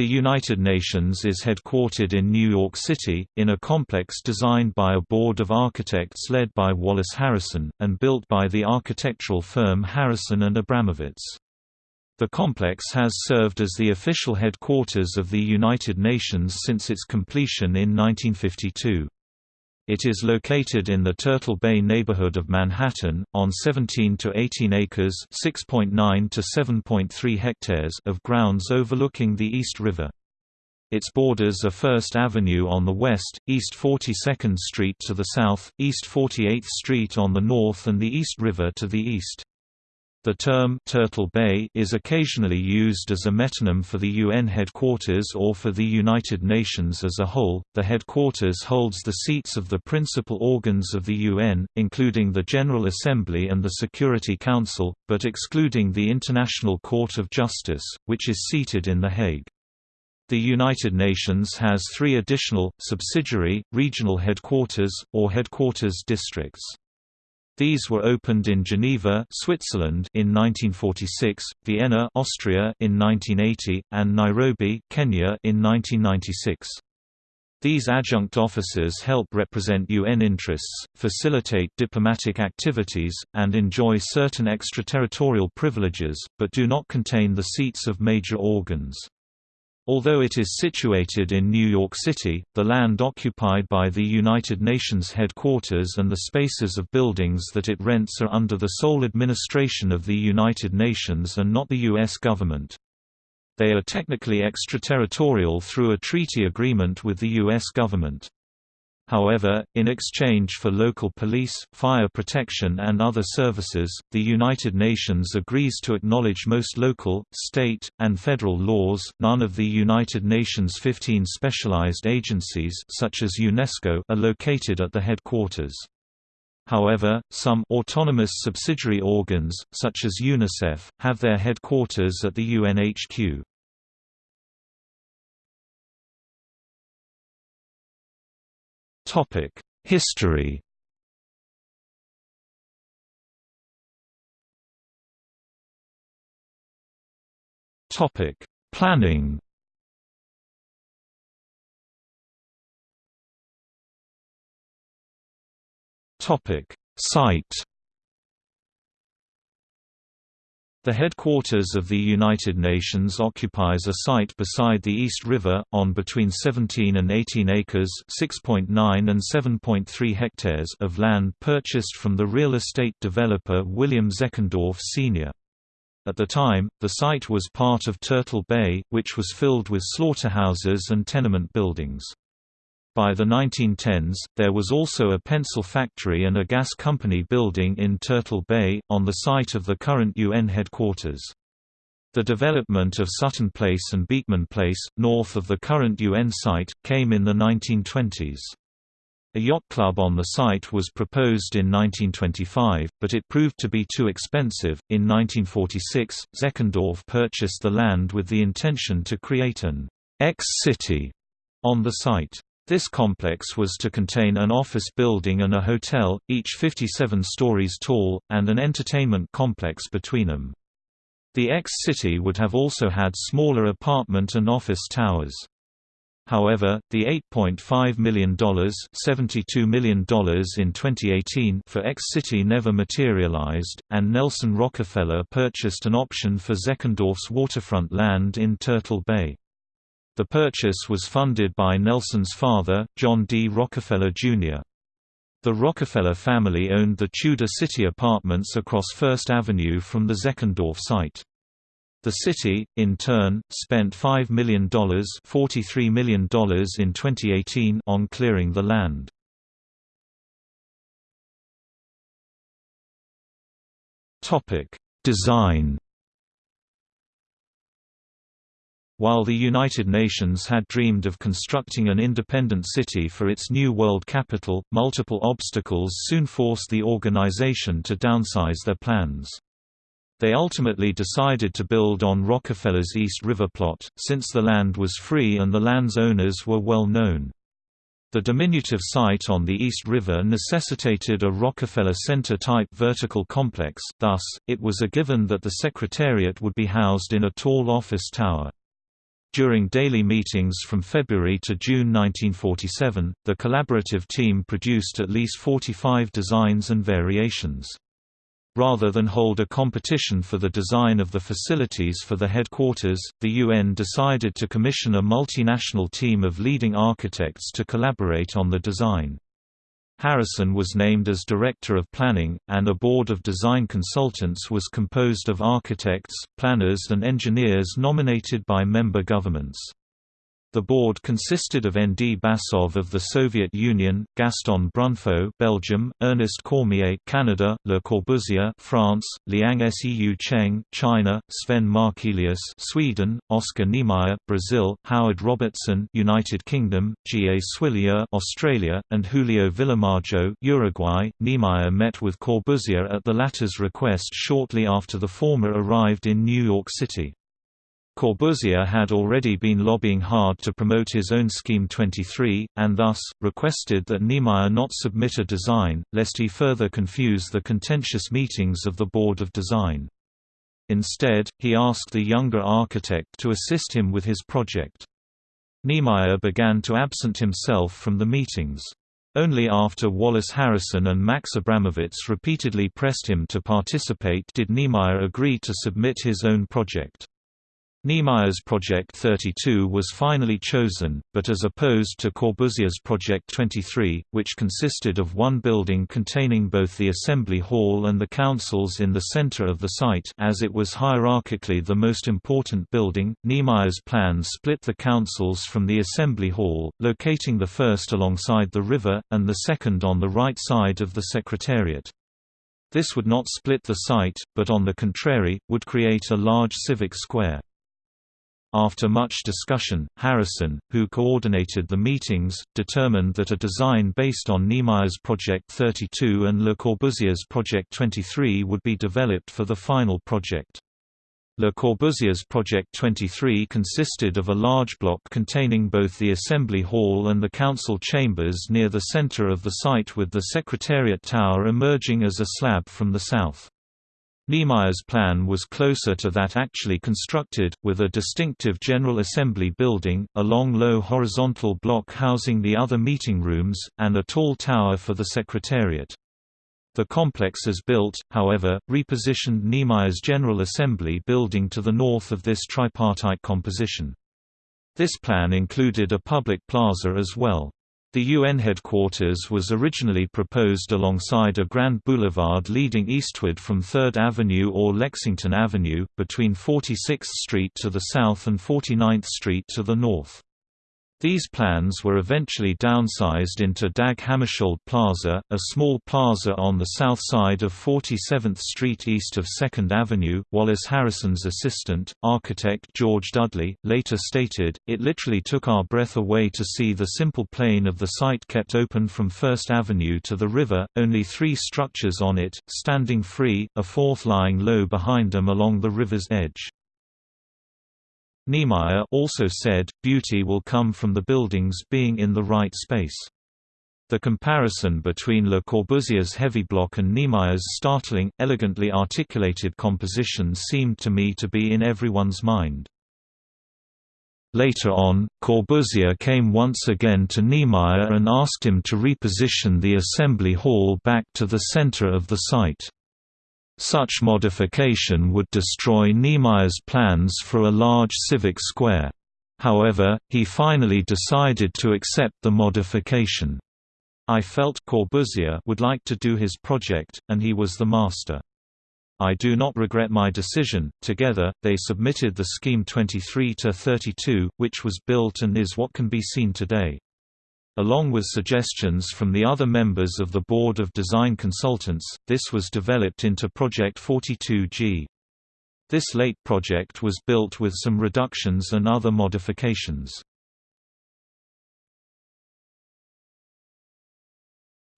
The United Nations is headquartered in New York City, in a complex designed by a board of architects led by Wallace Harrison, and built by the architectural firm Harrison and Abramovitz. The complex has served as the official headquarters of the United Nations since its completion in 1952. It is located in the Turtle Bay neighborhood of Manhattan, on 17 to 18 acres (6.9 to 7.3 hectares) of grounds overlooking the East River. Its borders are First Avenue on the west, East 42nd Street to the south, East 48th Street on the north and the East River to the east. The term Turtle Bay is occasionally used as a metonym for the UN headquarters or for the United Nations as a whole. The headquarters holds the seats of the principal organs of the UN, including the General Assembly and the Security Council, but excluding the International Court of Justice, which is seated in The Hague. The United Nations has three additional, subsidiary, regional headquarters, or headquarters districts. These were opened in Geneva, Switzerland in 1946, Vienna, Austria in 1980, and Nairobi, Kenya in 1996. These adjunct offices help represent UN interests, facilitate diplomatic activities, and enjoy certain extraterritorial privileges, but do not contain the seats of major organs. Although it is situated in New York City, the land occupied by the United Nations headquarters and the spaces of buildings that it rents are under the sole administration of the United Nations and not the U.S. government. They are technically extraterritorial through a treaty agreement with the U.S. government. However, in exchange for local police, fire protection and other services, the United Nations agrees to acknowledge most local, state, and federal laws. None of the United Nations 15 specialized agencies such as UNESCO are located at the headquarters. However, some autonomous subsidiary organs, such as UNICEF, have their headquarters at the UNHQ. History. Topic: Planning. Topic: Site. The headquarters of the United Nations occupies a site beside the East River, on between 17 and 18 acres (6.9 and 7.3 hectares) of land purchased from the real estate developer William Zeckendorf Sr. At the time, the site was part of Turtle Bay, which was filled with slaughterhouses and tenement buildings. By the 1910s, there was also a pencil factory and a gas company building in Turtle Bay, on the site of the current UN headquarters. The development of Sutton Place and Beekman Place, north of the current UN site, came in the 1920s. A yacht club on the site was proposed in 1925, but it proved to be too expensive. In 1946, Zeckendorf purchased the land with the intention to create an X-City on the site. This complex was to contain an office building and a hotel, each 57 stories tall, and an entertainment complex between them. The X-City would have also had smaller apartment and office towers. However, the $8.5 million, $72 million in 2018 for X-City never materialized, and Nelson Rockefeller purchased an option for Zeckendorf's waterfront land in Turtle Bay. The purchase was funded by Nelson's father, John D. Rockefeller, Jr. The Rockefeller family owned the Tudor City apartments across First Avenue from the Zeckendorf site. The city, in turn, spent $5 million, $43 million in 2018 on clearing the land. Design While the United Nations had dreamed of constructing an independent city for its new world capital, multiple obstacles soon forced the organization to downsize their plans. They ultimately decided to build on Rockefeller's East River plot, since the land was free and the land's owners were well known. The diminutive site on the East River necessitated a Rockefeller Center-type vertical complex, thus, it was a given that the Secretariat would be housed in a tall office tower. During daily meetings from February to June 1947, the collaborative team produced at least 45 designs and variations. Rather than hold a competition for the design of the facilities for the headquarters, the UN decided to commission a multinational team of leading architects to collaborate on the design. Harrison was named as Director of Planning, and a board of design consultants was composed of architects, planners and engineers nominated by member governments. The board consisted of N. D. Bassov of the Soviet Union, Gaston Brunfaut Belgium, Ernest Cormier Canada, Le Corbusier France, Liang Seu Cheng China, Sven Markelius Sweden, Oscar Niemeyer Brazil, Howard Robertson United Kingdom, G. A. Soilleux Australia, and Julio Vilamajó Uruguay. Niemeyer met with Corbusier at the latter's request shortly after the former arrived in New York City. Corbusier had already been lobbying hard to promote his own Scheme 23, and thus, requested that Niemeyer not submit a design, lest he further confuse the contentious meetings of the Board of Design. Instead, he asked the younger architect to assist him with his project. Niemeyer began to absent himself from the meetings. Only after Wallace Harrison and Max Abramovitz repeatedly pressed him to participate did Niemeyer agree to submit his own project. Niemeyer's Project 32 was finally chosen, but as opposed to Corbusier's Project 23, which consisted of one building containing both the Assembly Hall and the councils in the center of the site as it was hierarchically the most important building, Niemeyer's plan split the councils from the Assembly Hall, locating the first alongside the river, and the second on the right side of the Secretariat. This would not split the site, but on the contrary, would create a large civic square. After much discussion, Harrison, who coordinated the meetings, determined that a design based on Niemeyer's Project 32 and Le Corbusier's Project 23 would be developed for the final project. Le Corbusier's Project 23 consisted of a large block containing both the Assembly Hall and the Council chambers near the center of the site with the Secretariat Tower emerging as a slab from the south. Niemeyer's plan was closer to that actually constructed, with a distinctive General Assembly building, a long low horizontal block housing the other meeting rooms, and a tall tower for the Secretariat. The complex as built, however, repositioned Niemeyer's General Assembly building to the north of this tripartite composition. This plan included a public plaza as well. The UN headquarters was originally proposed alongside a grand boulevard leading eastward from 3rd Avenue or Lexington Avenue, between 46th Street to the south and 49th Street to the north. These plans were eventually downsized into Dag Hammarskjöld Plaza, a small plaza on the south side of 47th Street east of 2nd Avenue. Wallace Harrison's assistant, architect George Dudley, later stated, It literally took our breath away to see the simple plain of the site kept open from 1st Avenue to the river, only three structures on it, standing free, a fourth lying low behind them along the river's edge. Niemeyer also said, beauty will come from the buildings being in the right space. The comparison between Le Corbusier's heavy block and Niemeyer's startling, elegantly articulated composition seemed to me to be in everyone's mind. Later on, Corbusier came once again to Niemeyer and asked him to reposition the assembly hall back to the center of the site. Such modification would destroy Niemeyer's plans for a large civic square. However, he finally decided to accept the modification. I felt Corbusier would like to do his project, and he was the master. I do not regret my decision. Together, they submitted the Scheme 23 to 32, which was built and is what can be seen today. Along with suggestions from the other members of the Board of Design Consultants, this was developed into Project 42G. This late project was built with some reductions and other modifications.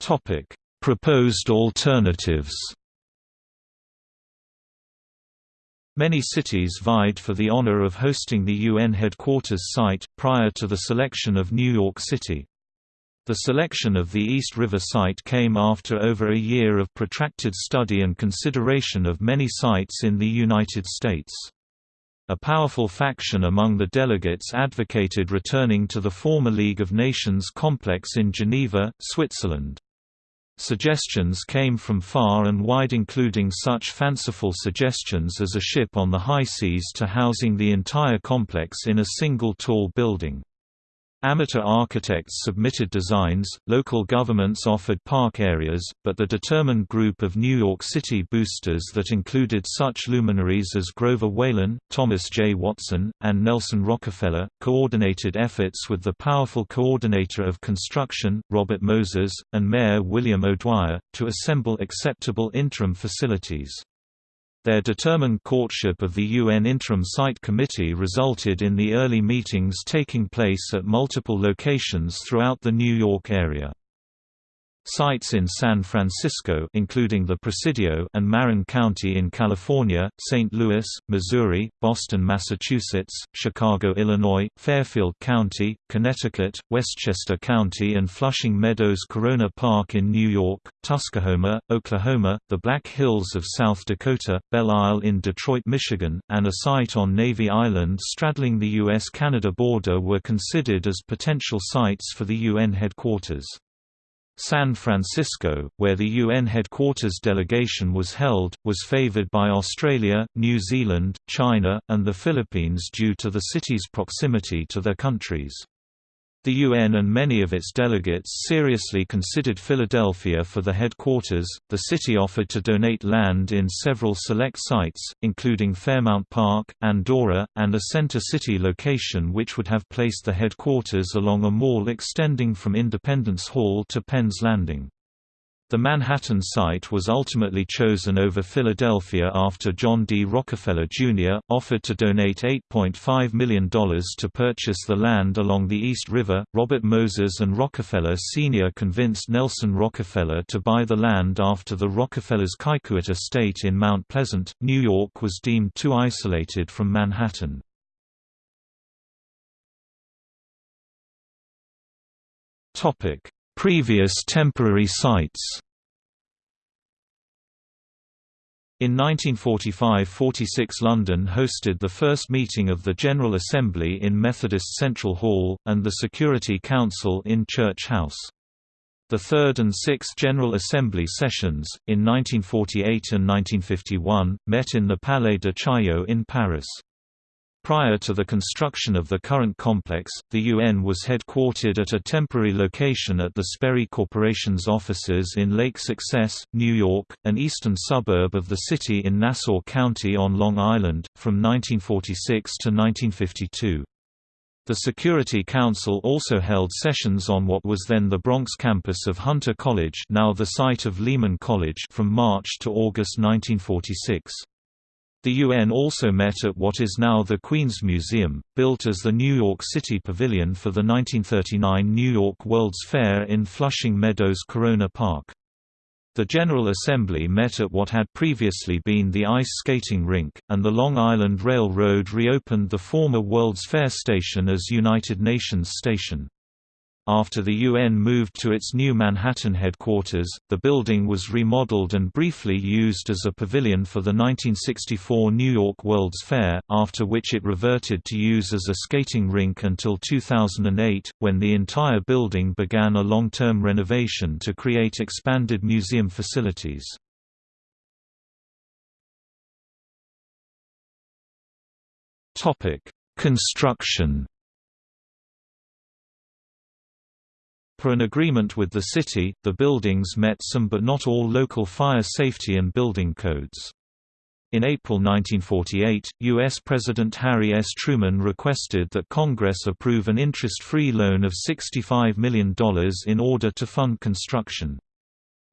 Topic: Proposed alternatives Many cities vied for the honor of hosting the UN headquarters site, prior to the selection of New York City. The selection of the East River site came after over a year of protracted study and consideration of many sites in the United States. A powerful faction among the delegates advocated returning to the former League of Nations complex in Geneva, Switzerland. Suggestions came from far and wide including such fanciful suggestions as a ship on the high seas to housing the entire complex in a single tall building. Amateur architects submitted designs, local governments offered park areas, but the determined group of New York City boosters that included such luminaries as Grover Whalen, Thomas J. Watson, and Nelson Rockefeller, coordinated efforts with the powerful coordinator of construction, Robert Moses, and Mayor William O'Dwyer, to assemble acceptable interim facilities. Their determined courtship of the UN Interim Site Committee resulted in the early meetings taking place at multiple locations throughout the New York area. Sites in San Francisco including the Presidio and Marin County in California, St. Louis, Missouri, Boston, Massachusetts, Chicago, Illinois, Fairfield County, Connecticut, Westchester County and Flushing Meadows Corona Park in New York, Tuskahoma, Oklahoma, the Black Hills of South Dakota, Belle Isle in Detroit, Michigan, and a site on Navy Island straddling the U.S.-Canada border were considered as potential sites for the UN headquarters. San Francisco, where the UN headquarters delegation was held, was favored by Australia, New Zealand, China, and the Philippines due to the city's proximity to their countries. The UN and many of its delegates seriously considered Philadelphia for the headquarters. The city offered to donate land in several select sites, including Fairmount Park, Andorra, and a center city location which would have placed the headquarters along a mall extending from Independence Hall to Penn's Landing. The Manhattan site was ultimately chosen over Philadelphia after John D. Rockefeller, Jr., offered to donate $8.5 million to purchase the land along the East River. Robert Moses and Rockefeller Sr. convinced Nelson Rockefeller to buy the land after the Rockefellers' Kykuit estate in Mount Pleasant, New York was deemed too isolated from Manhattan. Previous temporary sites In 1945–46 London hosted the first meeting of the General Assembly in Methodist Central Hall, and the Security Council in Church House. The third and sixth General Assembly sessions, in 1948 and 1951, met in the Palais de Chaillot in Paris. Prior to the construction of the current complex, the UN was headquartered at a temporary location at the Sperry Corporation's offices in Lake Success, New York, an eastern suburb of the city in Nassau County on Long Island, from 1946 to 1952. The Security Council also held sessions on what was then the Bronx campus of Hunter College now the site of Lehman College from March to August 1946. The UN also met at what is now the Queens Museum, built as the New York City Pavilion for the 1939 New York World's Fair in Flushing Meadows Corona Park. The General Assembly met at what had previously been the ice skating rink, and the Long Island Railroad reopened the former World's Fair station as United Nations Station. After the UN moved to its new Manhattan headquarters, the building was remodeled and briefly used as a pavilion for the 1964 New York World's Fair, after which it reverted to use as a skating rink until 2008, when the entire building began a long-term renovation to create expanded museum facilities. Construction Per an agreement with the city, the buildings met some but not all local fire safety and building codes. In April 1948, U.S. President Harry S. Truman requested that Congress approve an interest-free loan of $65 million in order to fund construction.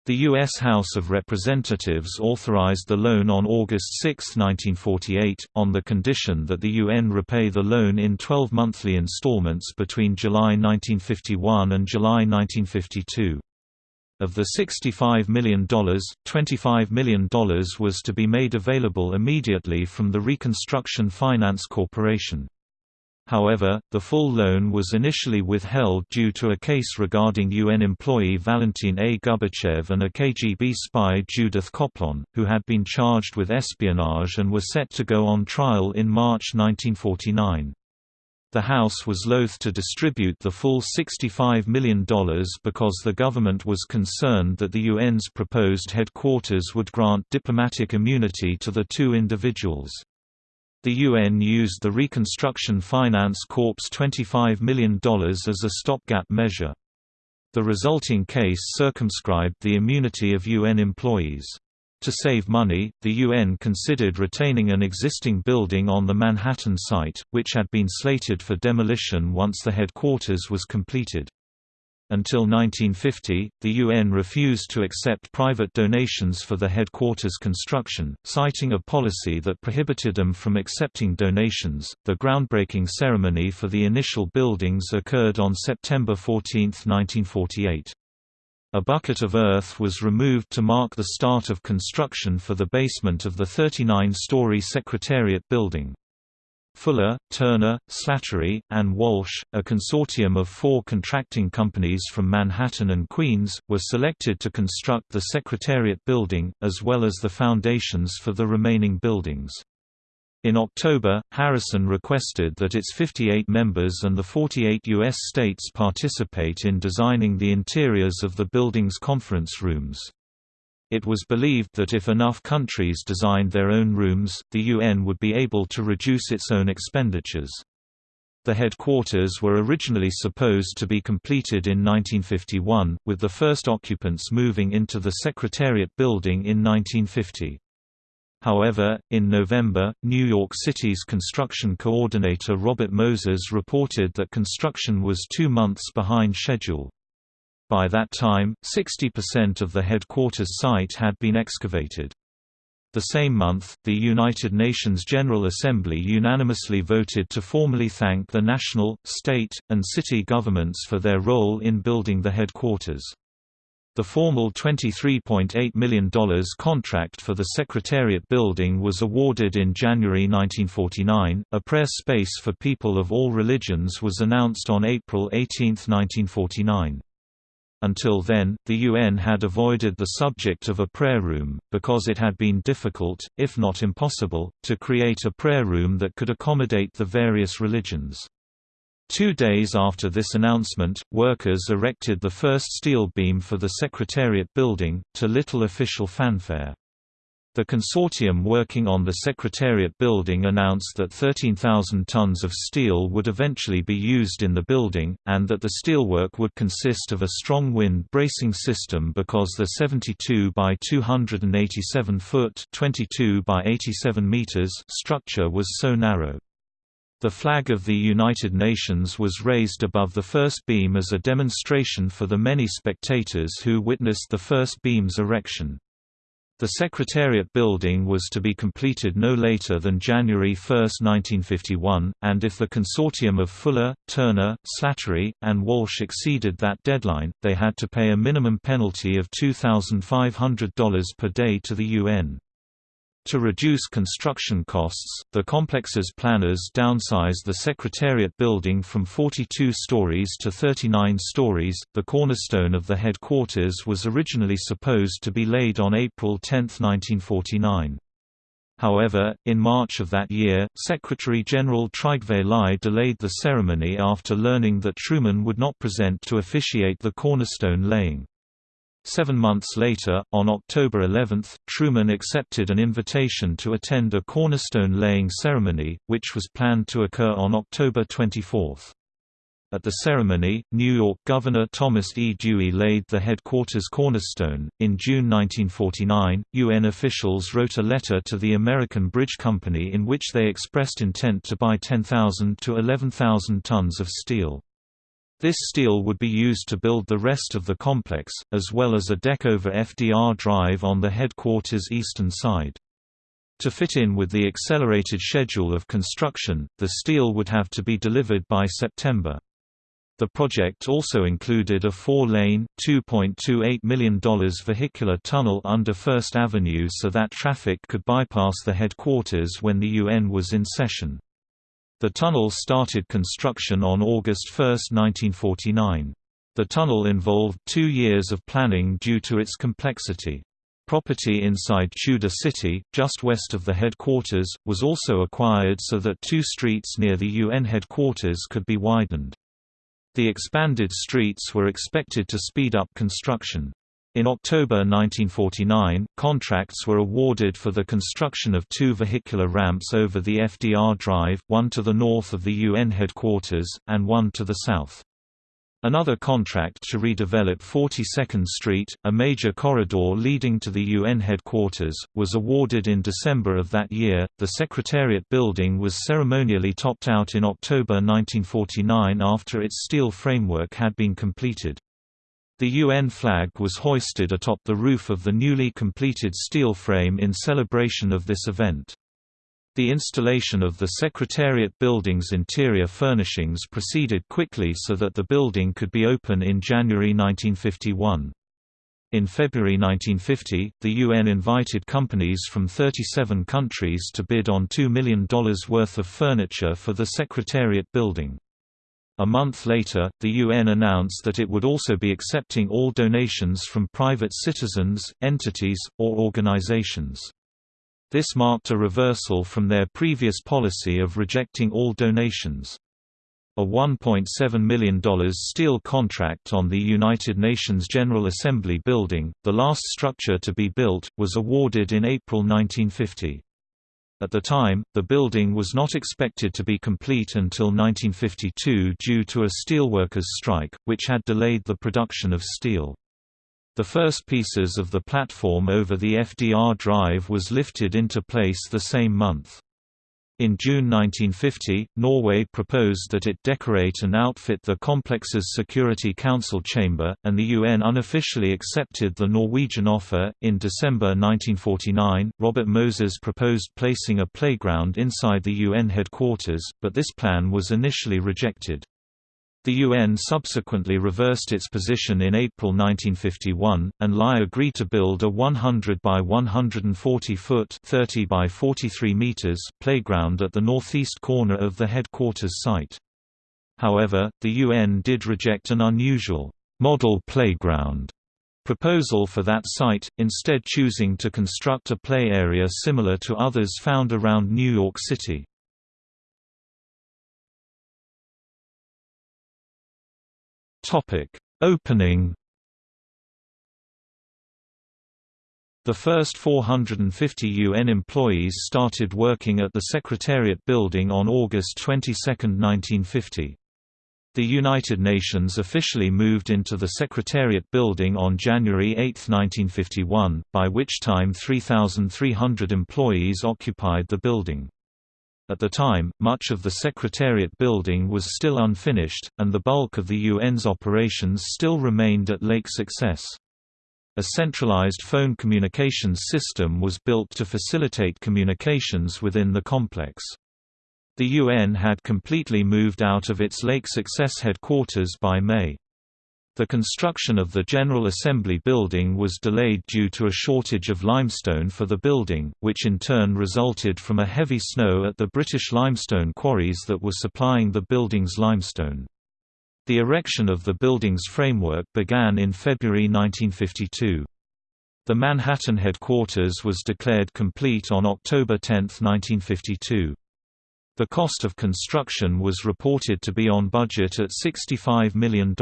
The U.S. House of Representatives authorized the loan on August 6, 1948, on the condition that the UN repay the loan in 12 monthly installments between July 1951 and July 1952. Of the $65 million, $25 million was to be made available immediately from the Reconstruction Finance Corporation. However, the full loan was initially withheld due to a case regarding UN employee Valentin A. Gubitchev and a KGB spy Judith Coplon, who had been charged with espionage and were set to go on trial in March 1949. The House was loath to distribute the full $65 million because the government was concerned that the UN's proposed headquarters would grant diplomatic immunity to the two individuals. The UN used the Reconstruction Finance Corps' $25 million as a stopgap measure. The resulting case circumscribed the immunity of UN employees. To save money, the UN considered retaining an existing building on the Manhattan site, which had been slated for demolition once the headquarters was completed. Until 1950, the UN refused to accept private donations for the headquarters construction, citing a policy that prohibited them from accepting donations. The groundbreaking ceremony for the initial buildings occurred on September 14, 1948. A bucket of earth was removed to mark the start of construction for the basement of the 39-story Secretariat building. Fuller, Turner, Slattery, and Walsh, a consortium of four contracting companies from Manhattan and Queens, were selected to construct the Secretariat building, as well as the foundations for the remaining buildings. In October, Harrison requested that its 58 members and the 48 U.S. states participate in designing the interiors of the building's conference rooms. It was believed that if enough countries designed their own rooms, the UN would be able to reduce its own expenditures. The headquarters were originally supposed to be completed in 1951, with the first occupants moving into the Secretariat building in 1950. However, in November, New York City's construction coordinator Robert Moses reported that construction was two months behind schedule. By that time, 60% of the headquarters site had been excavated. The same month, the United Nations General Assembly unanimously voted to formally thank the national, state, and city governments for their role in building the headquarters. The formal $23.8 million contract for the Secretariat building was awarded in January 1949. A prayer space for people of all religions was announced on April 18, 1949. Until then, the UN had avoided the subject of a prayer room, because it had been difficult, if not impossible, to create a prayer room that could accommodate the various religions. Two days after this announcement, workers erected the first steel beam for the Secretariat building, to little official fanfare. The consortium working on the Secretariat building announced that 13,000 tons of steel would eventually be used in the building, and that the steelwork would consist of a strong wind bracing system because the 72 by 287 foot 22 by 87 meters structure was so narrow. The flag of the United Nations was raised above the first beam as a demonstration for the many spectators who witnessed the first beam's erection. The Secretariat building was to be completed no later than January 1, 1951, and if the consortium of Fuller, Turner, Slattery, and Walsh exceeded that deadline, they had to pay a minimum penalty of $2,500 per day to the UN. To reduce construction costs, the complex's planners downsized the Secretariat building from 42 stories to 39 stories. The cornerstone of the headquarters was originally supposed to be laid on April 10, 1949. However, in March of that year, Secretary-General Trygve Lie delayed the ceremony after learning that Truman would not present to officiate the cornerstone laying. Seven months later, on October 11, Truman accepted an invitation to attend a cornerstone laying ceremony, which was planned to occur on October 24. At the ceremony, New York Governor Thomas E. Dewey laid the headquarters cornerstone. In June 1949, UN officials wrote a letter to the American Bridge Company in which they expressed intent to buy 10,000 to 11,000 tons of steel. This steel would be used to build the rest of the complex, as well as a deck over FDR Drive on the headquarters' eastern side. To fit in with the accelerated schedule of construction, the steel would have to be delivered by September. The project also included a four-lane, $2.28 million vehicular tunnel under First Avenue so that traffic could bypass the headquarters when the UN was in session. The tunnel started construction on August 1, 1949. The tunnel involved two years of planning due to its complexity. Property inside Tudor City, just west of the headquarters, was also acquired so that two streets near the UN headquarters could be widened. The expanded streets were expected to speed up construction. In October 1949, contracts were awarded for the construction of two vehicular ramps over the FDR Drive, one to the north of the UN headquarters, and one to the south. Another contract to redevelop 42nd Street, a major corridor leading to the UN headquarters, was awarded in December of that year. The Secretariat building was ceremonially topped out in October 1949 after its steel framework had been completed. The UN flag was hoisted atop the roof of the newly completed steel frame in celebration of this event. The installation of the Secretariat building's interior furnishings proceeded quickly so that the building could be open in January 1951. In February 1950, the UN invited companies from 37 countries to bid on $2 million worth of furniture for the Secretariat building. A month later, the UN announced that it would also be accepting all donations from private citizens, entities, or organizations. This marked a reversal from their previous policy of rejecting all donations. A $1.7 million steel contract on the United Nations General Assembly building, the last structure to be built, was awarded in April 1950. At the time, the building was not expected to be complete until 1952 due to a steelworkers' strike, which had delayed the production of steel. The first pieces of the platform over the FDR drive was lifted into place the same month. In June 1950, Norway proposed that it decorate and outfit the complex's Security Council chamber, and the UN unofficially accepted the Norwegian offer. In December 1949, Robert Moses proposed placing a playground inside the UN headquarters, but this plan was initially rejected. The UN subsequently reversed its position in April 1951, and Lie agreed to build a 100 by 140 foot 30 by 43 meters playground at the northeast corner of the headquarters site. However, the UN did reject an unusual model playground proposal for that site, instead choosing to construct a play area similar to others found around New York City. Topic: Opening. The first 450 UN employees started working at the Secretariat building on August 22, 1950. The United Nations officially moved into the Secretariat building on January 8, 1951, by which time 3,300 employees occupied the building. At the time, much of the Secretariat building was still unfinished, and the bulk of the UN's operations still remained at Lake Success. A centralized phone communications system was built to facilitate communications within the complex. The UN had completely moved out of its Lake Success headquarters by May. The construction of the General Assembly building was delayed due to a shortage of limestone for the building, which in turn resulted from a heavy snow at the British limestone quarries that were supplying the building's limestone. The erection of the building's framework began in February 1952. The Manhattan headquarters was declared complete on October 10, 1952. The cost of construction was reported to be on budget at $65 million.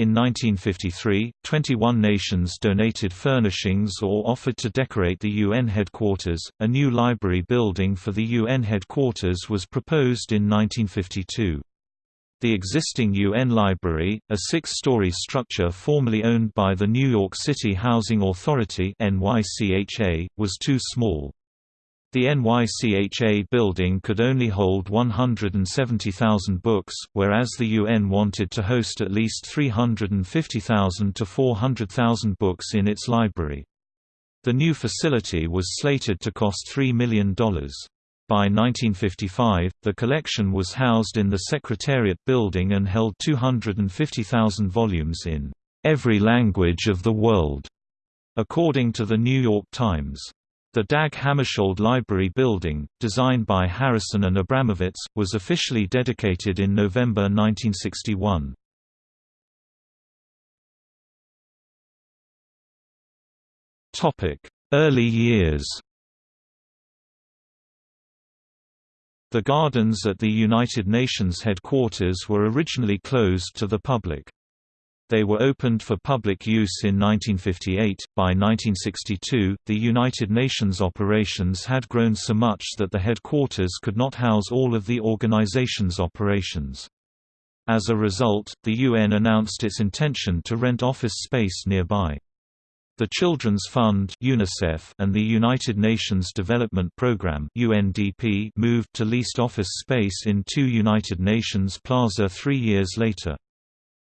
In 1953, 21 nations donated furnishings or offered to decorate the UN headquarters. A new library building for the UN headquarters was proposed in 1952. The existing UN Library, a six-story structure formerly owned by the New York City Housing Authority (NYCHA), was too small. The NYCHA building could only hold 170,000 books, whereas the UN wanted to host at least 350,000 to 400,000 books in its library. The new facility was slated to cost $3 million. By 1955, the collection was housed in the Secretariat building and held 250,000 volumes in every language of the world, according to the New York Times. The Dag Hammarskjöld Library Building, designed by Harrison and Abramovitz, was officially dedicated in November 1961. Early years The gardens at the United Nations headquarters were originally closed to the public. They were opened for public use in 1958. By 1962, the United Nations operations had grown so much that the headquarters could not house all of the organization's operations. As a result, the UN announced its intention to rent office space nearby. The Children's Fund UNICEF and the United Nations Development Programme UNDP moved to leased office space in 2 United Nations Plaza three years later.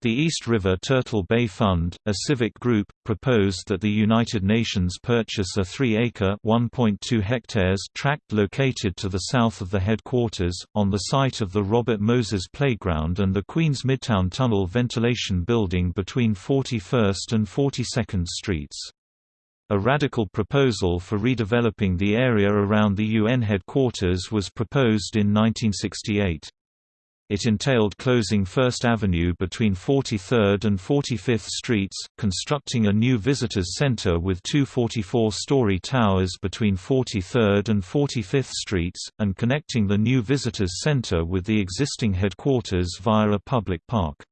The East River Turtle Bay Fund, a civic group, proposed that the United Nations purchase a 3-acre (1.2 hectares) tract located to the south of the headquarters, on the site of the Robert Moses Playground and the Queens Midtown Tunnel ventilation building between 41st and 42nd Streets. A radical proposal for redeveloping the area around the UN headquarters was proposed in 1968. It entailed closing First Avenue between 43rd and 45th Streets, constructing a new visitors center with two 44-story towers between 43rd and 45th Streets, and connecting the new visitors center with the existing headquarters via a public park.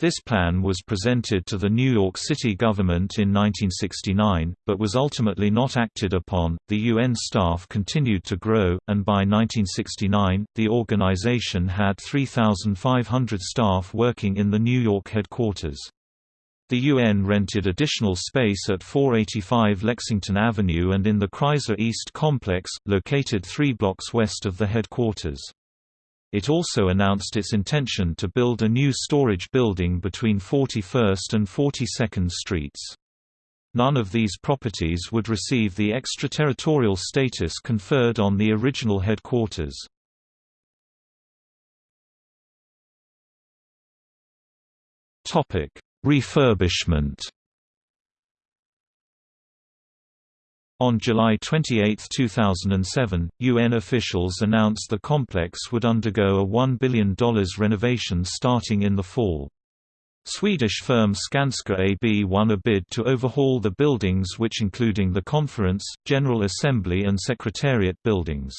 This plan was presented to the New York City government in 1969, but was ultimately not acted upon. The UN staff continued to grow, and by 1969, the organization had 3,500 staff working in the New York headquarters. The UN rented additional space at 485 Lexington Avenue and in the Chrysler East complex, located three blocks west of the headquarters. It also announced its intention to build a new storage building between 41st and 42nd Streets. None of these properties would receive the extraterritorial status conferred on the original headquarters. Refurbishment On July 28, 2007, UN officials announced the complex would undergo a $1 billion renovation starting in the fall. Swedish firm Skanska AB won a bid to overhaul the buildings which including the Conference, General Assembly and Secretariat buildings.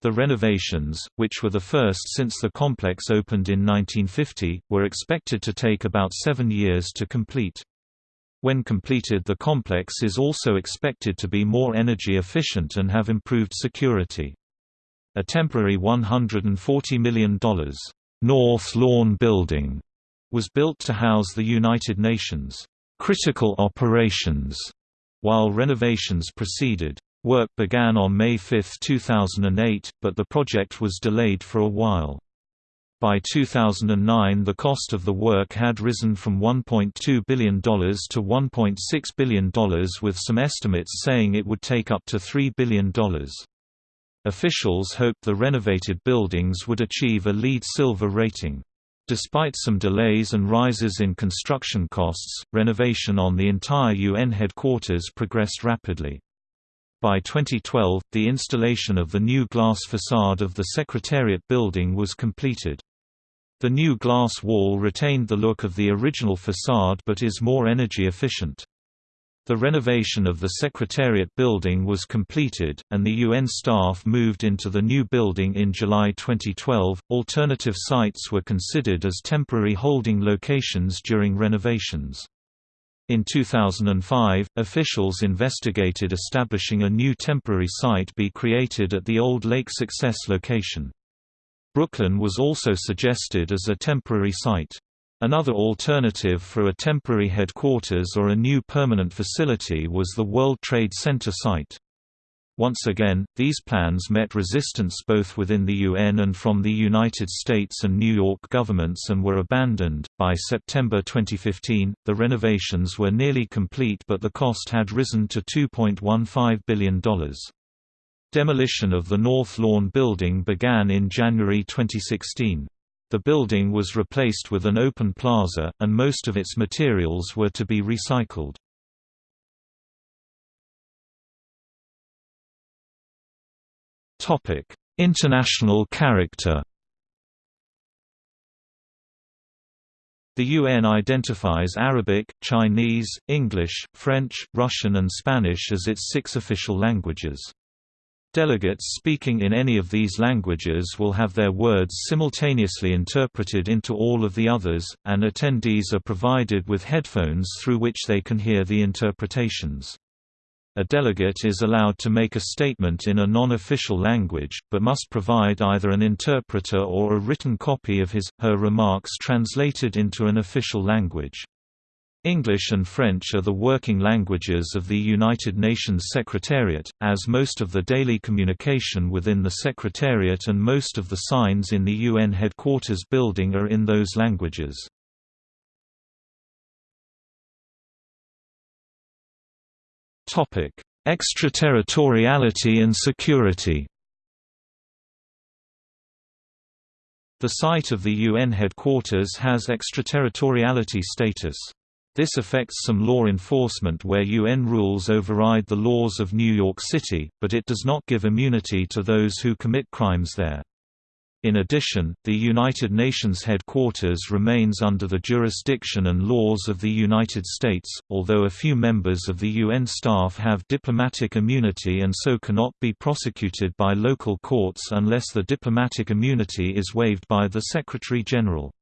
The renovations, which were the first since the complex opened in 1950, were expected to take about seven years to complete. When completed the complex is also expected to be more energy efficient and have improved security. A temporary $140 million, North Lawn Building, was built to house the United Nations critical operations, while renovations proceeded. Work began on May 5, 2008, but the project was delayed for a while. By 2009 the cost of the work had risen from $1.2 billion to $1.6 billion with some estimates saying it would take up to $3 billion. Officials hoped the renovated buildings would achieve a LEED Silver rating. Despite some delays and rises in construction costs, renovation on the entire UN headquarters progressed rapidly. By 2012, the installation of the new glass facade of the Secretariat building was completed. The new glass wall retained the look of the original facade but is more energy efficient. The renovation of the Secretariat building was completed, and the UN staff moved into the new building in July 2012. Alternative sites were considered as temporary holding locations during renovations. In 2005, officials investigated establishing a new temporary site be created at the old Lake Success location. Brooklyn was also suggested as a temporary site. Another alternative for a temporary headquarters or a new permanent facility was the World Trade Center site. Once again, these plans met resistance both within the UN and from the United States and New York governments and were abandoned. By September 2015, the renovations were nearly complete but the cost had risen to $2.15 billion. Demolition of the North Lawn building began in January 2016. The building was replaced with an open plaza, and most of its materials were to be recycled. International character The UN identifies Arabic, Chinese, English, French, Russian and Spanish as its six official languages. Delegates speaking in any of these languages will have their words simultaneously interpreted into all of the others, and attendees are provided with headphones through which they can hear the interpretations. A delegate is allowed to make a statement in a non-official language, but must provide either an interpreter or a written copy of his, her remarks translated into an official language. English and French are the working languages of the United Nations Secretariat, as most of the daily communication within the Secretariat and most of the signs in the UN headquarters building are in those languages. Topic: Extraterritoriality and security. The site of the UN headquarters has extraterritoriality status. This affects some law enforcement where UN rules override the laws of New York City, but it does not give immunity to those who commit crimes there. In addition, the United Nations headquarters remains under the jurisdiction and laws of the United States, although a few members of the UN staff have diplomatic immunity and so cannot be prosecuted by local courts unless the diplomatic immunity is waived by the Secretary-General.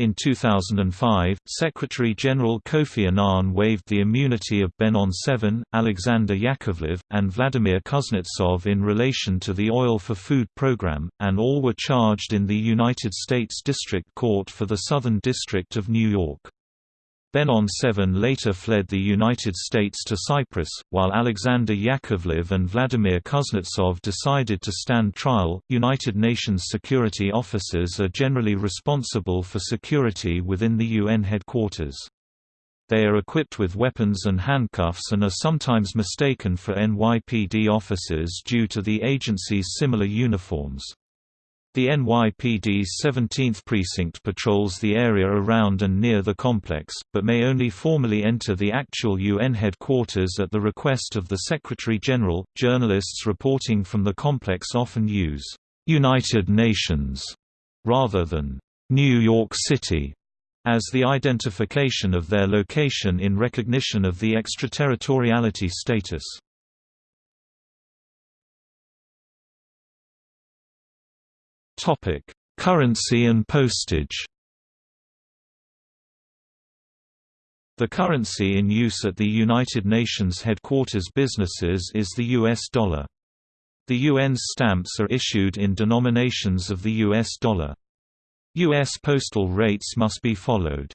In 2005, Secretary-General Kofi Annan waived the immunity of Benon Sevan, Alexander Yakovlev, and Vladimir Kuznetsov in relation to the Oil for Food program, and all were charged in the United States District Court for the Southern District of New York. Benon Sevan later fled the United States to Cyprus, while Alexander Yakovlev and Vladimir Kuznetsov decided to stand trial. United Nations security officers are generally responsible for security within the UN headquarters. They are equipped with weapons and handcuffs and are sometimes mistaken for NYPD officers due to the agency's similar uniforms. The NYPD's 17th Precinct patrols the area around and near the complex, but may only formally enter the actual UN headquarters at the request of the Secretary-General. Journalists reporting from the complex often use United Nations rather than New York City as the identification of their location in recognition of the extraterritoriality status. Currency and postage. The currency in use at the United Nations headquarters businesses is the US dollar. The UN's stamps are issued in denominations of the US dollar. U.S. postal rates must be followed.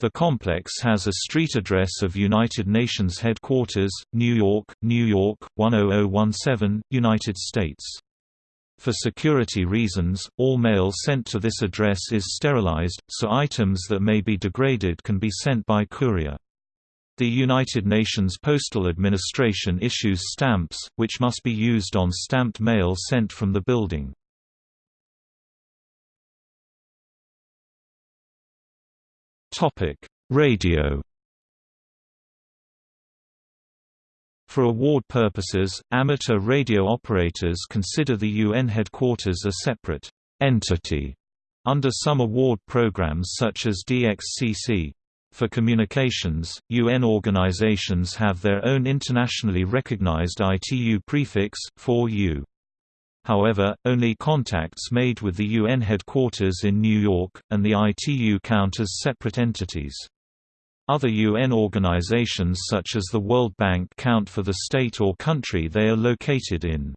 The complex has a street address of United Nations Headquarters, New York, New York, 10017, United States. For security reasons, all mail sent to this address is sterilized, so items that may be degraded can be sent by courier. The United Nations Postal Administration issues stamps, which must be used on stamped mail sent from the building. Radio For award purposes, amateur radio operators consider the UN headquarters a separate entity under some award programs such as DXCC. For communications, UN organizations have their own internationally recognized ITU prefix, 4U. However, only contacts made with the UN headquarters in New York, and the ITU count as separate entities. Other UN organizations such as the World Bank count for the state or country they are located in.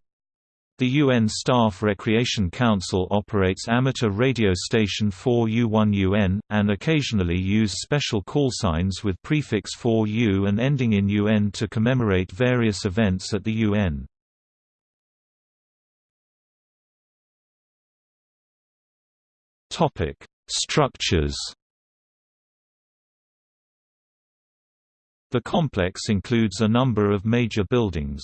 The UN Staff Recreation Council operates amateur radio station 4U1UN, and occasionally use special call signs with prefix 4U and ending in UN to commemorate various events at the UN. Structures The complex includes a number of major buildings.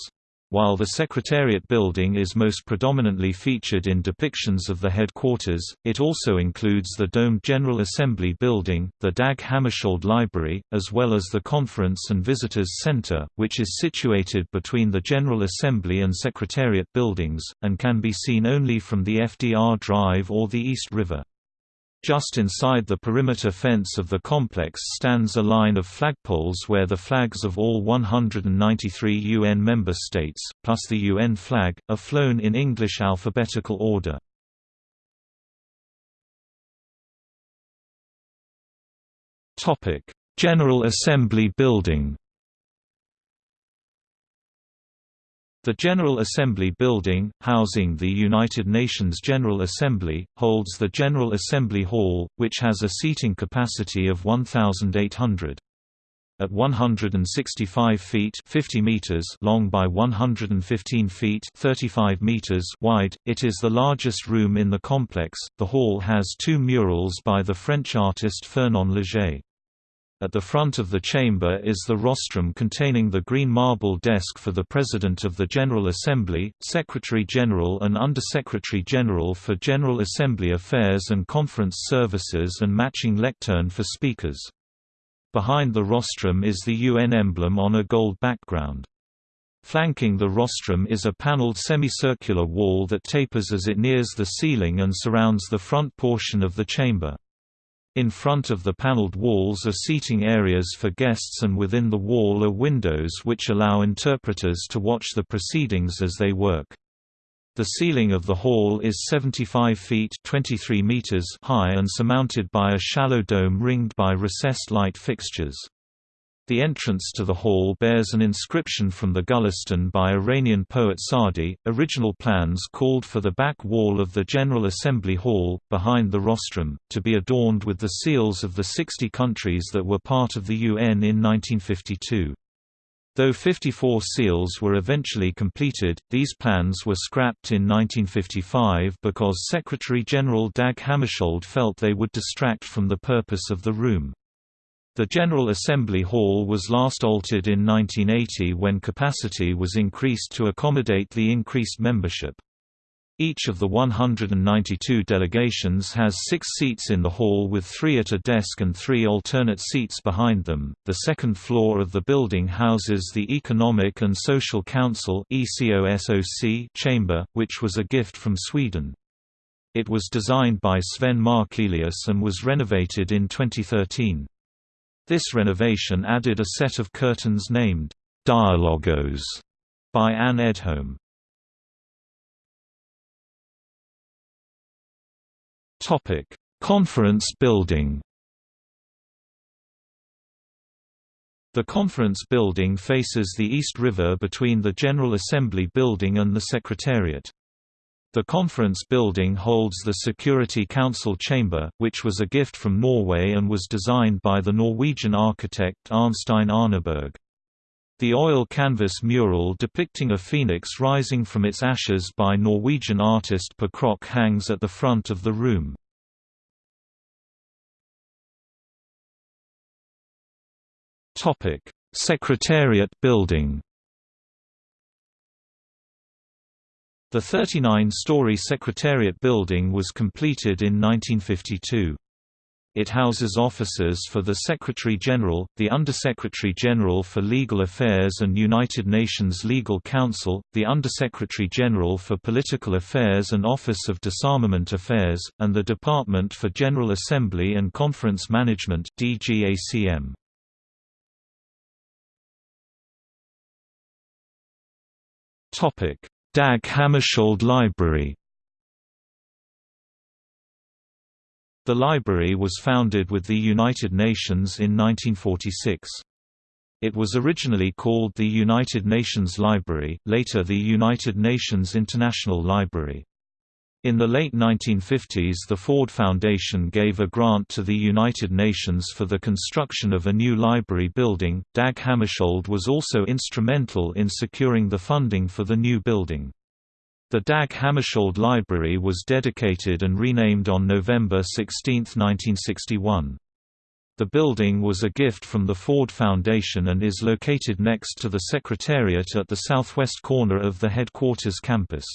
While the Secretariat building is most predominantly featured in depictions of the headquarters, it also includes the domed General Assembly building, the Dag Hammarskjöld Library, as well as the Conference and Visitors Center, which is situated between the General Assembly and Secretariat buildings, and can be seen only from the FDR Drive or the East River. Just inside the perimeter fence of the complex stands a line of flagpoles where the flags of all 193 UN member states, plus the UN flag, are flown in English alphabetical order. General Assembly Building The General Assembly Building, housing the United Nations General Assembly, holds the General Assembly Hall, which has a seating capacity of 1,800. At 165 feet 50 meters long by 115 feet 35 meters wide, it is the largest room in the complex. The hall has two murals by the French artist Fernand Léger. At the front of the chamber is the rostrum containing the green marble desk for the President of the General Assembly, Secretary-General and Under-Secretary-General for General Assembly Affairs and Conference Services and matching lectern for speakers. Behind the rostrum is the UN emblem on a gold background. Flanking the rostrum is a paneled semicircular wall that tapers as it nears the ceiling and surrounds the front portion of the chamber. In front of the paneled walls are seating areas for guests and within the wall are windows which allow interpreters to watch the proceedings as they work. The ceiling of the hall is 75 feet 23 meters high and surmounted by a shallow dome ringed by recessed light fixtures. The entrance to the hall bears an inscription from the Gulistan by Iranian poet Saadi. Original plans called for the back wall of the General Assembly Hall, behind the rostrum, to be adorned with the seals of the 60 countries that were part of the UN in 1952. Though 54 seals were eventually completed, these plans were scrapped in 1955 because Secretary-General Dag Hammarskjöld felt they would distract from the purpose of the room. The General Assembly Hall was last altered in 1980 when capacity was increased to accommodate the increased membership. Each of the 192 delegations has six seats in the hall with three at a desk and three alternate seats behind them. The second floor of the building houses the Economic and Social Council chamber, which was a gift from Sweden. It was designed by Sven Markelius and was renovated in 2013. This renovation added a set of curtains named Dialogos by Anne Edholm. Topic: Conference Building. The conference building faces the East River between the General Assembly building and the Secretariat. The conference building holds the Security Council chamber, which was a gift from Norway and was designed by the Norwegian architect Arnstein Arneberg. The oil canvas mural depicting a phoenix rising from its ashes by Norwegian artist Per Krohg hangs at the front of the room. Secretariat building The 39-story Secretariat building was completed in 1952. It houses offices for the Secretary-General, the Undersecretary-General for Legal Affairs and United Nations Legal Counsel, the Undersecretary-General for Political Affairs and Office of Disarmament Affairs, and the Department for General Assembly and Conference Management DGACM. Topic: Dag Hammarskjöld Library The library was founded with the United Nations in 1946. It was originally called the United Nations Library, later the United Nations International Library. In the late 1950s the Ford Foundation gave a grant to the United Nations for the construction of a new library building. Dag Hammarskjöld was also instrumental in securing the funding for the new building. The Dag Hammarskjöld Library was dedicated and renamed on November 16, 1961. The building was a gift from the Ford Foundation and is located next to the Secretariat at the southwest corner of the headquarters campus.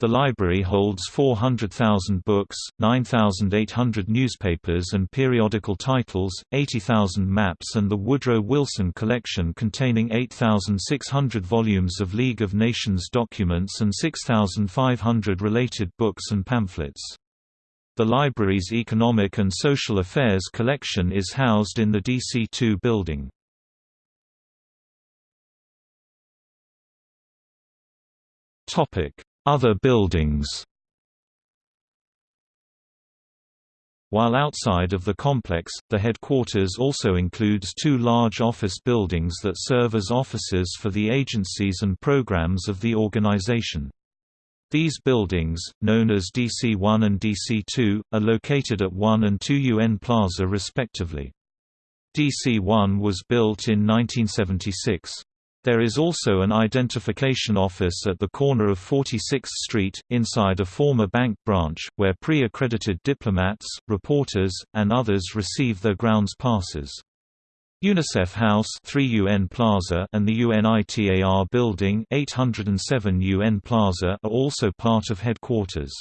The library holds 400,000 books, 9,800 newspapers and periodical titles, 80,000 maps and the Woodrow Wilson collection containing 8,600 volumes of League of Nations documents and 6,500 related books and pamphlets. The library's Economic and Social Affairs collection is housed in the DC-2 building. Other buildings While outside of the complex, the headquarters also includes two large office buildings that serve as offices for the agencies and programs of the organization. These buildings, known as DC-1 and DC-2, are located at 1 and 2 UN Plaza respectively. DC-1 was built in 1976. There is also an identification office at the corner of 46th Street, inside a former bank branch, where pre-accredited diplomats, reporters, and others receive their grounds passes. UNICEF House 3 UN Plaza and the UNITAR Building 807 UN Plaza are also part of headquarters.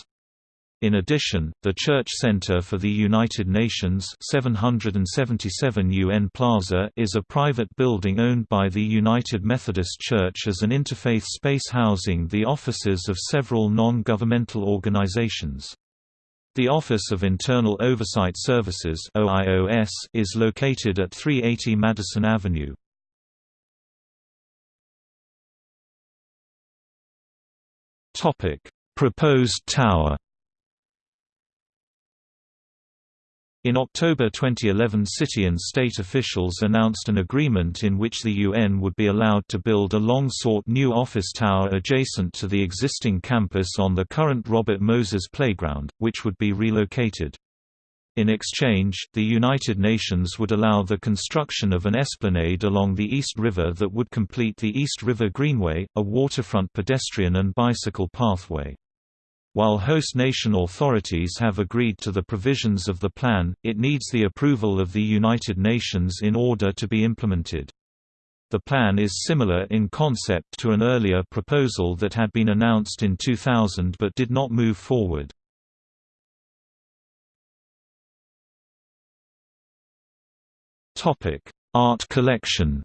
In addition, the Church Center for the United Nations 777 UN Plaza is a private building owned by the United Methodist Church as an interfaith space housing the offices of several non-governmental organizations. The Office of Internal Oversight Services OIOS is located at 380 Madison Avenue. Proposed tower In October 2011 city and state officials announced an agreement in which the UN would be allowed to build a long-sought new office tower adjacent to the existing campus on the current Robert Moses Playground, which would be relocated. In exchange, the United Nations would allow the construction of an esplanade along the East River that would complete the East River Greenway, a waterfront pedestrian and bicycle pathway. While host nation authorities have agreed to the provisions of the plan, it needs the approval of the United Nations in order to be implemented. The plan is similar in concept to an earlier proposal that had been announced in 2000 but did not move forward. Art collection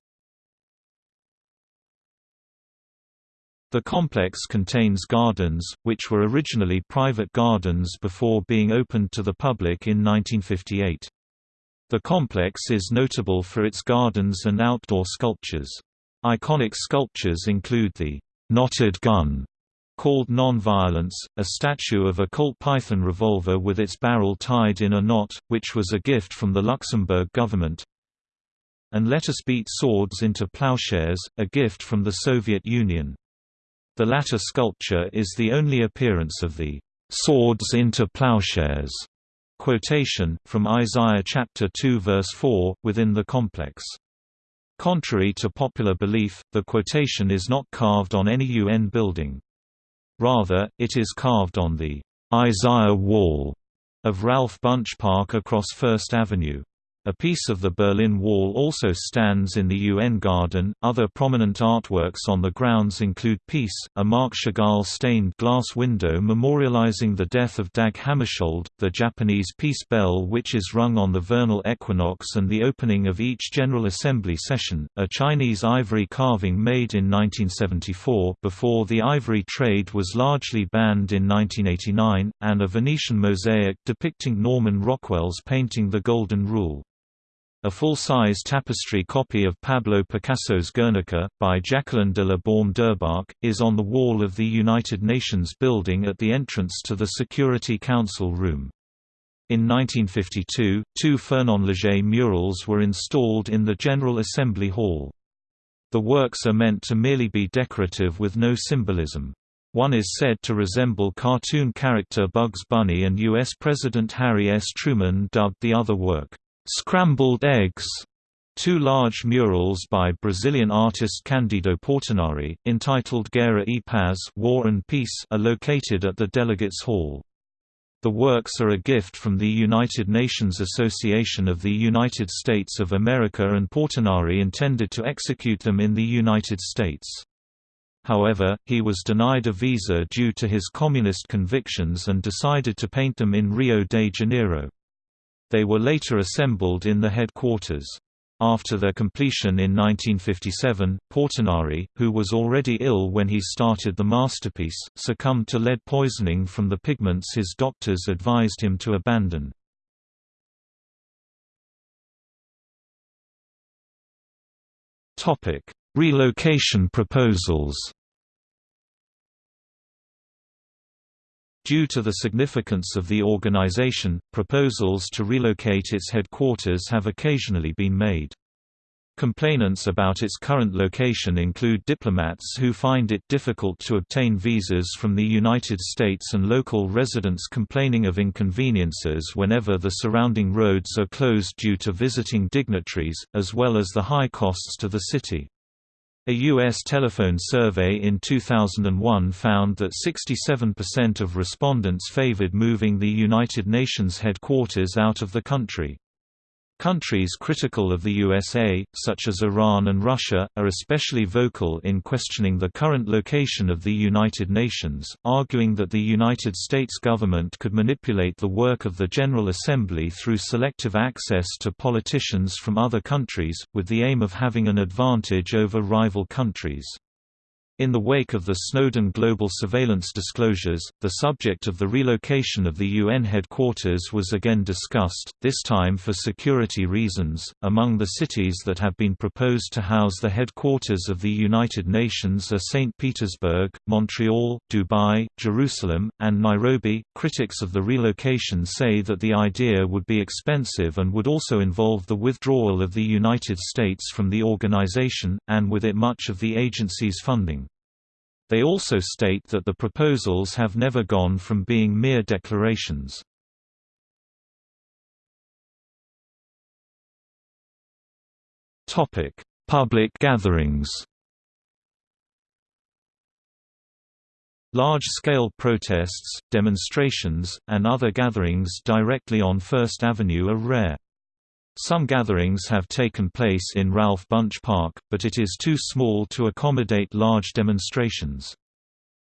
The complex contains gardens, which were originally private gardens before being opened to the public in 1958. The complex is notable for its gardens and outdoor sculptures. Iconic sculptures include the knotted gun called Non-Violence, a statue of a Colt Python revolver with its barrel tied in a knot, which was a gift from the Luxembourg government, and Let Us Beat Swords into Plowshares, a gift from the Soviet Union. The latter sculpture is the only appearance of the "'swords into plowshares' quotation, from Isaiah chapter 2 verse 4, within the complex. Contrary to popular belief, the quotation is not carved on any UN building. Rather, it is carved on the Isaiah Wall of Ralph Bunche Park across First Avenue. A piece of the Berlin Wall also stands in the UN Garden. Other prominent artworks on the grounds include Peace, a Marc Chagall stained glass window memorializing the death of Dag Hammarskjöld, the Japanese peace bell which is rung on the vernal equinox and the opening of each General Assembly session, a Chinese ivory carving made in 1974 before the ivory trade was largely banned in 1989, and a Venetian mosaic depicting Norman Rockwell's painting The Golden Rule. A full-size tapestry copy of Pablo Picasso's Guernica, by Jacqueline de la Baume Dürrbach, is on the wall of the United Nations building at the entrance to the Security Council room. In 1952, two Fernand Léger murals were installed in the General Assembly Hall. The works are meant to merely be decorative with no symbolism. One is said to resemble cartoon character Bugs Bunny and U.S. President Harry S. Truman dubbed the other work, Scrambled Eggs, two large murals by Brazilian artist Candido Portinari, entitled Guerra e Paz War and Peace, are located at the Delegates Hall. The works are a gift from the United Nations Association of the United States of America and Portinari intended to execute them in the United States. However, he was denied a visa due to his communist convictions and decided to paint them in Rio de Janeiro. They were later assembled in the headquarters. After their completion in 1957, Portinari, who was already ill when he started the masterpiece, succumbed to lead poisoning from the pigments his doctors advised him to abandon. Relocation proposals Due to the significance of the organization, proposals to relocate its headquarters have occasionally been made. Complainants about its current location include diplomats who find it difficult to obtain visas from the United States and local residents complaining of inconveniences whenever the surrounding roads are closed due to visiting dignitaries, as well as the high costs to the city. A U.S. telephone survey in 2001 found that 67% of respondents favored moving the United Nations headquarters out of the country. Countries critical of the USA, such as Iran and Russia, are especially vocal in questioning the current location of the United Nations, arguing that the United States government could manipulate the work of the General Assembly through selective access to politicians from other countries, with the aim of having an advantage over rival countries. In the wake of the Snowden global surveillance disclosures, the subject of the relocation of the UN headquarters was again discussed, this time for security reasons. Among the cities that have been proposed to house the headquarters of the United Nations are St. Petersburg, Montreal, Dubai, Jerusalem, and Nairobi. Critics of the relocation say that the idea would be expensive and would also involve the withdrawal of the United States from the organization, and with it much of the agency's funding. They also state that the proposals have never gone from being mere declarations. Topic: Public gatherings Large-scale protests, demonstrations, and other gatherings directly on First Avenue are rare. Some gatherings have taken place in Ralph Bunche Park, but it is too small to accommodate large demonstrations.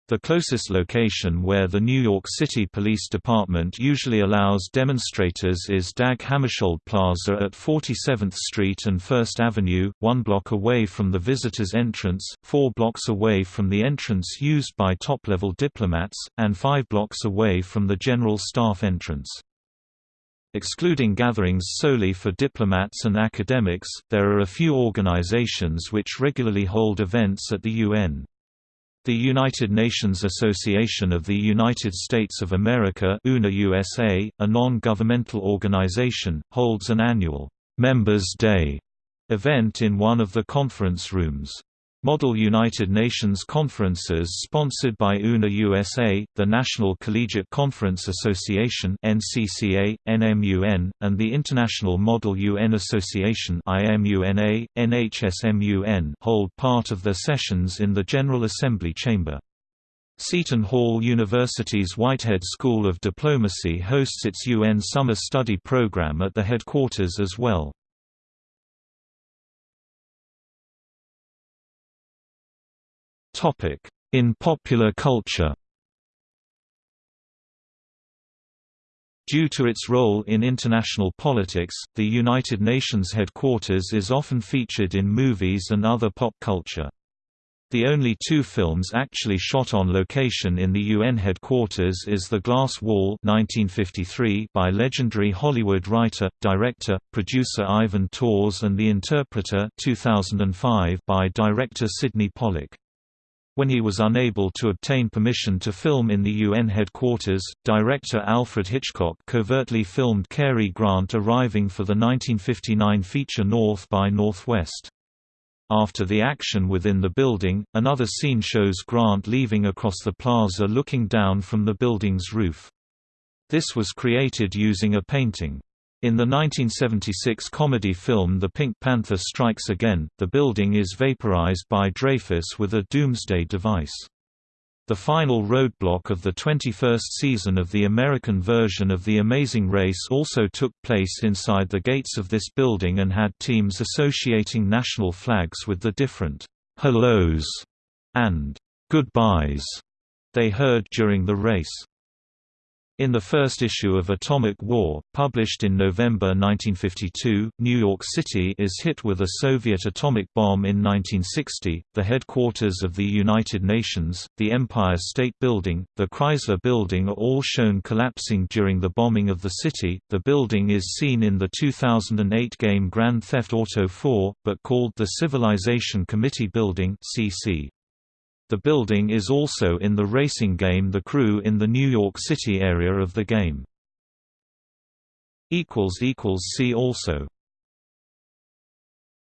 The closest location where the New York City Police Department usually allows demonstrators is Dag Hammarskjöld Plaza at 47th Street and 1st Avenue, one block away from the visitors' entrance, four blocks away from the entrance used by top-level diplomats, and five blocks away from the general staff entrance. Excluding gatherings solely for diplomats and academics, there are a few organizations which regularly hold events at the UN. The United Nations Association of the United States of America USA, a non-governmental organization, holds an annual «Members' Day» event in one of the conference rooms. Model United Nations conferences sponsored by UNA USA, the National Collegiate Conference Association NCCA, NMUN, and the International Model UN Association IMUNA, NHSMUN hold part of their sessions in the General Assembly chamber. Seton Hall University's Whitehead School of Diplomacy hosts its UN Summer Study program at the headquarters as well. In popular culture Due to its role in international politics, the United Nations headquarters is often featured in movies and other pop culture. The only two films actually shot on location in the UN headquarters is The Glass Wall 1953 by legendary Hollywood writer, director, producer Ivan Tors and The Interpreter 2005 by director Sydney Pollack. When he was unable to obtain permission to film in the UN headquarters, director Alfred Hitchcock covertly filmed Cary Grant arriving for the 1959 feature North by Northwest. After the action within the building, another scene shows Grant leaving across the plaza looking down from the building's roof. This was created using a painting. In the 1976 comedy film The Pink Panther Strikes Again, the building is vaporized by Dreyfus with a doomsday device. The final roadblock of the 21st season of the American version of The Amazing Race also took place inside the gates of this building and had teams associating national flags with the different hellos and goodbyes they heard during the race. In the first issue of Atomic War, published in November 1952, New York City is hit with a Soviet atomic bomb in 1960. The headquarters of the United Nations, the Empire State Building, the Chrysler Building are all shown collapsing during the bombing of the city. The building is seen in the 2008 game Grand Theft Auto 4, but called the Civilization Committee Building (CC). The building is also in the racing game The Crew in the New York City area of the game. See also